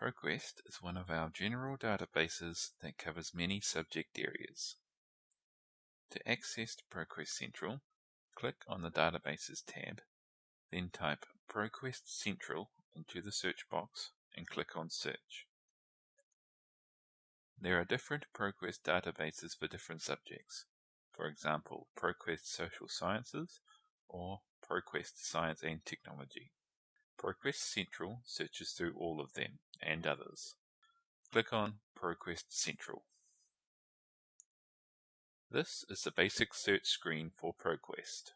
ProQuest is one of our general databases that covers many subject areas. To access ProQuest Central, click on the Databases tab, then type ProQuest Central into the search box and click on Search. There are different ProQuest databases for different subjects, for example ProQuest Social Sciences or ProQuest Science and Technology. ProQuest Central searches through all of them and others. Click on ProQuest Central. This is the basic search screen for ProQuest.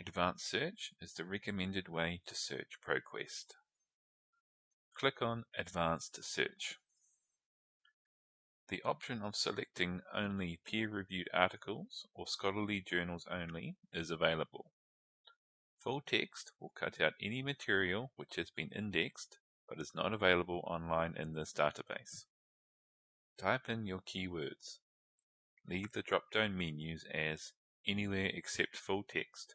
Advanced Search is the recommended way to search ProQuest. Click on Advanced Search. The option of selecting only peer-reviewed articles or scholarly journals only is available. Full text will cut out any material which has been indexed but is not available online in this database. Type in your keywords. Leave the drop-down menus as Anywhere except full text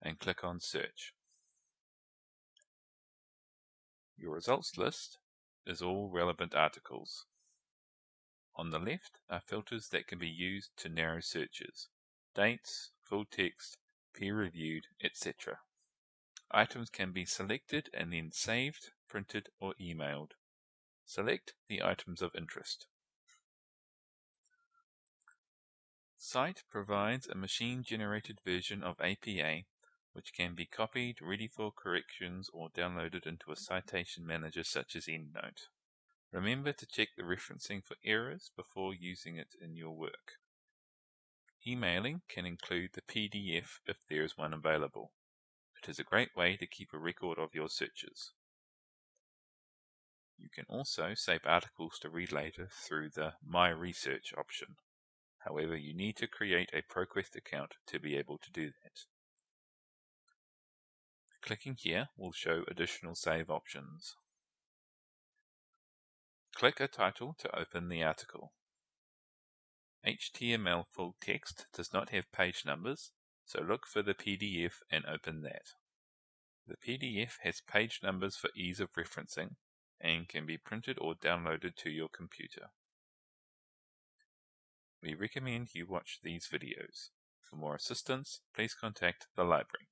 and click on Search. Your results list is all relevant articles. On the left are filters that can be used to narrow searches, dates, full text, peer-reviewed, etc. Items can be selected and then saved, printed, or emailed. Select the items of interest. Cite provides a machine-generated version of APA which can be copied, ready for corrections, or downloaded into a citation manager such as EndNote. Remember to check the referencing for errors before using it in your work. Emailing can include the PDF if there is one available. It is a great way to keep a record of your searches. You can also save articles to read later through the My Research option. However, you need to create a ProQuest account to be able to do that. Clicking here will show additional save options. Click a title to open the article. HTML full text does not have page numbers, so look for the PDF and open that. The PDF has page numbers for ease of referencing and can be printed or downloaded to your computer. We recommend you watch these videos. For more assistance, please contact the library.